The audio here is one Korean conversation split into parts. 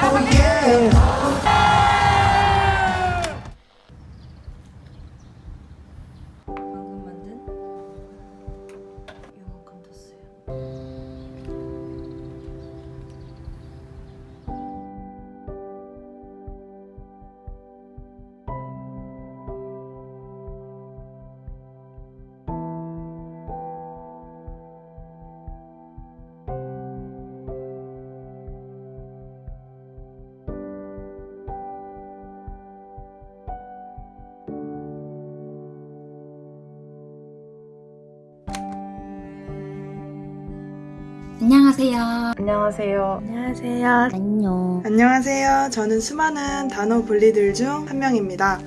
방금 안녕하세요. 안녕하세요. 안녕하세요. 안녕. 안녕하세요. 저는 수많은 단어 분리들 중 한 명입니다.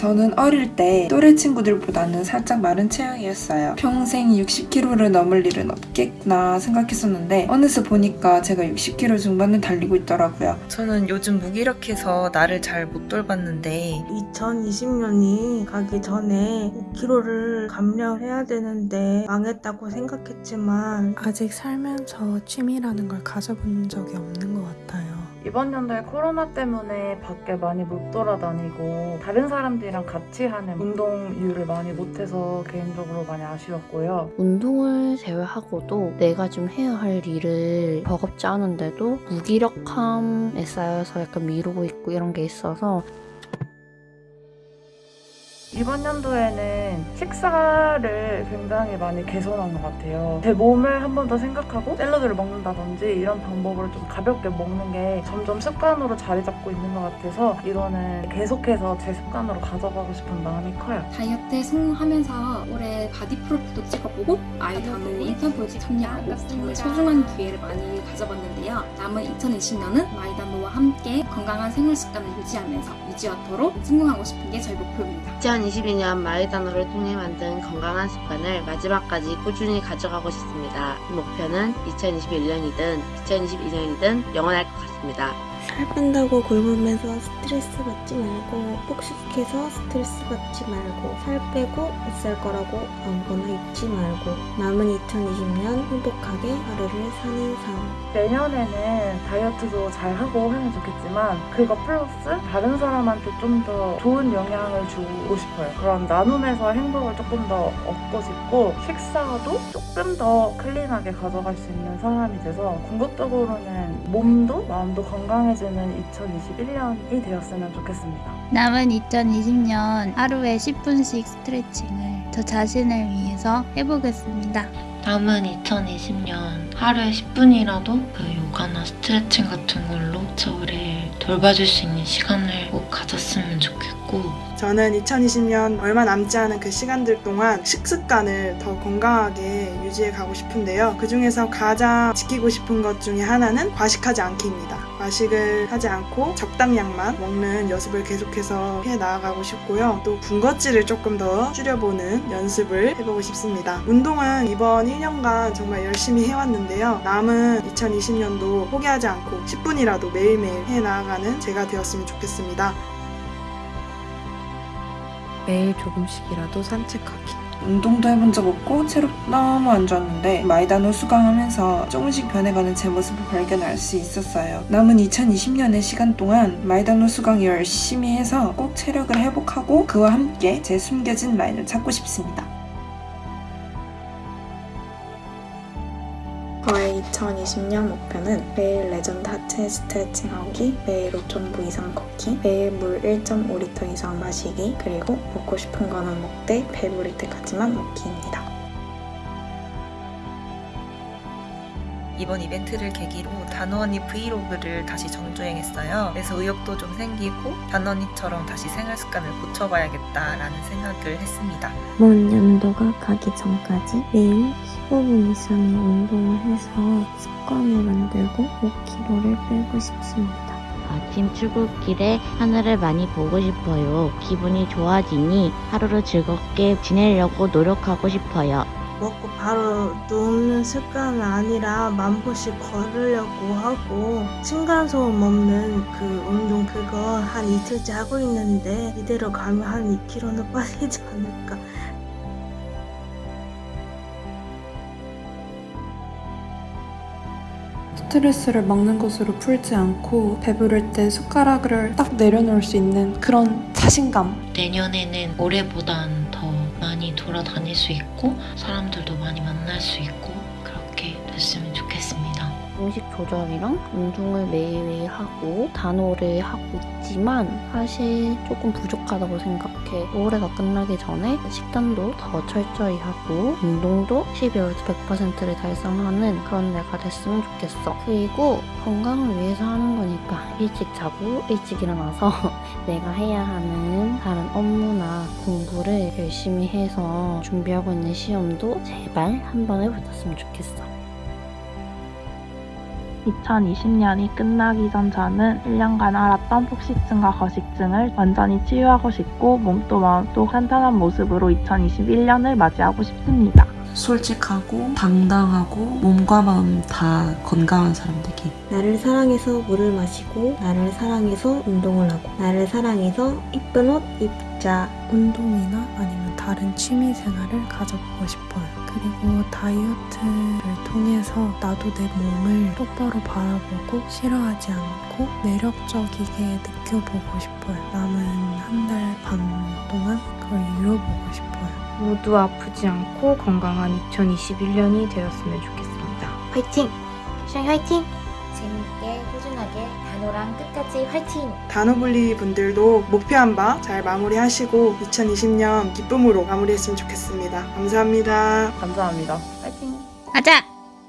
저는 어릴 때 또래 친구들보다는 살짝 마른 체형이었어요. 평생 60kg를 넘을 일은 없겠구나 생각했었는데 어느새 보니까 제가 60kg 중반을 달리고 있더라고요. 저는 요즘 무기력해서 나를 잘 못 돌봤는데 2020년이 가기 전에 5kg를 감량해야 되는데 망했다고 생각했지만 아직 살면서 취미라는 걸 가져본 적이 없는 것 같아요. 이번 연도에 코로나 때문에 밖에 많이 못 돌아다니고 다른 사람들이랑 같이 하는 운동류를 많이 못해서 개인적으로 많이 아쉬웠고요. 운동을 제외하고도 내가 좀 해야 할 일을 버겁지 않은데도 무기력함에 쌓여서 약간 미루고 있고 이런 게 있어서 이번 연도에는 식사를 굉장히 많이 개선한 것 같아요. 제 몸을 한 번 더 생각하고 샐러드를 먹는다든지 이런 방법으로 좀 가볍게 먹는 게 점점 습관으로 자리 잡고 있는 것 같아서 이거는 계속해서 제 습관으로 가져가고 싶은 마음이 커요. 다이어트에 성공하면서 올해 바디 프로필도 찍어보고 마이다노 인턴 프로젝트 참여하고 정말 소중한 기회를 많이 가져봤는데요. 남은 2020년은 마이단호와 함께 건강한 생활 습관을 유지하면서 유지어터로 성공하고 싶은 게 저희 목표입니다. 2022년 마이단어를 통해 만든 건강한 습관을 마지막까지 꾸준히 가져가고 싶습니다. 이 목표는 2021년이든 2022년이든 영원할 것 같습니다. 살 뺀다고 굶으면서 스트레스 받지 말고 폭식해서 스트레스 받지 말고 살 빼고 있을 거라고 아무거나 잊지 말고 남은 2020년 행복하게 하루를 사는 삶 내년에는 다이어트도 잘 하고 하면 좋겠지만 그거 플러스 다른 사람한테 좀 더 좋은 영향을 주고 싶어요. 그런 나눔에서 행복을 조금 더 얻고 싶고 식사도 조금 더 클린하게 가져갈 수 있는 사람이 돼서 궁극적으로는 몸도 마음도 건강해지 는 2021년이 되었으면 좋겠습니다. 남은 2020년 하루에 10분씩 스트레칭을 저 자신을 위해서 해보겠습니다. 남은 2020년 하루에 10분이라도 그 요가나 스트레칭 같은 걸로 저를 돌봐줄 수 있는 시간을 꼭 가졌으면 좋겠고 저는 2020년 얼마 남지 않은 그 시간들 동안 식습관을 더 건강하게 유지해 가고 싶은데요. 그 중에서 가장 지키고 싶은 것 중에 하나는 과식하지 않기입니다. 과식을 하지 않고 적당량만 먹는 연습을 계속해서 해 나아가고 싶고요. 또 군것질을 조금 더 줄여보는 연습을 해보고 싶습니다. 운동은 이번 1년간 정말 열심히 해왔는데요. 남은 2020년도 포기하지 않고 10분이라도 매일매일 해 나아가는 제가 되었으면 좋겠습니다. 매일 조금씩이라도 산책하기. 운동도 해본 적 없고 체력도 너무 안 좋았는데 마이다노 수강하면서 조금씩 변해가는 제 모습을 발견할 수 있었어요. 남은 2020년의 시간 동안 마이다노 수강 열심히 해서 꼭 체력을 회복하고 그와 함께 제 숨겨진 라인을 찾고 싶습니다. 2020년 목표는 매일 레전드 하체 스트레칭 하기, 매일 5.5 이상 걷기, 매일 물 1.5리터 이상 마시기, 그리고 먹고 싶은 거는 먹되 배부를 때까지만 먹기입니다. 이번 이벤트를 계기로 단원이 브이로그를 다시 정주행했어요. 그래서 의욕도 좀 생기고 단원이처럼 다시 생활 습관을 고쳐봐야겠다라는 생각을 했습니다. 먼 연도가 가기 전까지 매일 15분 이상의 운동을 해서 습관을 만들고 5kg를 빼고 싶습니다. 아침 출근길에 하늘을 많이 보고 싶어요. 기분이 좋아지니 하루를 즐겁게 지내려고 노력하고 싶어요. 먹고 바로 눕는 습관은 아니라 만 보씩 걸으려고 하고 층간소음 없는 그 운동 그거 한 이틀째 하고 있는데 이대로 가면 한 2kg는 빠지지 않을까. 스트레스를 먹는 것으로 풀지 않고 배부를 때 숟가락을 딱 내려놓을 수 있는 그런 자신감. 내년에는 올해보단 돌아다닐 수 있고 사람들도 많이 만날 수 있고 그렇게 됐으면 좋겠습니다. 음식 조절이랑 운동을 매일매일 하고 단호를 하고 있지만 사실 조금 부족하다고 생각해. 올해가 끝나기 전에 식단도 더 철저히 하고 운동도 12월부터 100%를 달성하는 그런 내가 됐으면 좋겠어. 그리고 건강을 위해서 하는 거니까 일찍 자고 일찍 일어나서 내가 해야 하는 다른 업무나 공부를 열심히 해서 준비하고 있는 시험도 제발 한 번에 붙었으면 좋겠어. 2020년이 끝나기 전 저는 1년간 앓았던 폭식증과 거식증을 완전히 치유하고 싶고 몸도 마음도 탄탄한 모습으로 2021년을 맞이하고 싶습니다. 솔직하고 당당하고 몸과 마음 다 건강한 사람 되기. 나를 사랑해서 물을 마시고 나를 사랑해서 운동을 하고 나를 사랑해서 이쁜 옷 입자 운동이나 아니면 다른 취미 생활을 가져보고 싶어요. 그리고 다이어트를 통해서 나도 내 몸을 똑바로 바라보고 싫어하지 않고 매력적이게 느껴보고 싶어요. 남은 한 달 반 동안 그걸 이뤄보고 싶어요. 모두 아프지 않고 건강한 2021년이 되었으면 좋겠습니다. 화이팅! 시영 화이팅! 재밌게 꾸준하게 단호랑 끝까지 화이팅! 단호블리 분들도 목표한 바 잘 마무리하시고 2020년 기쁨으로 마무리했으면 좋겠습니다. 감사합니다. 감사합니다. 화이팅! 가자!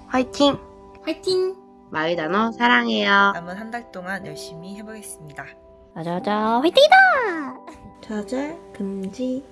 화이팅! 화이팅! 마이단어 사랑해요. 남은 한 달 동안 열심히 해보겠습니다. 자자자 화이팅이다! 좌절 금지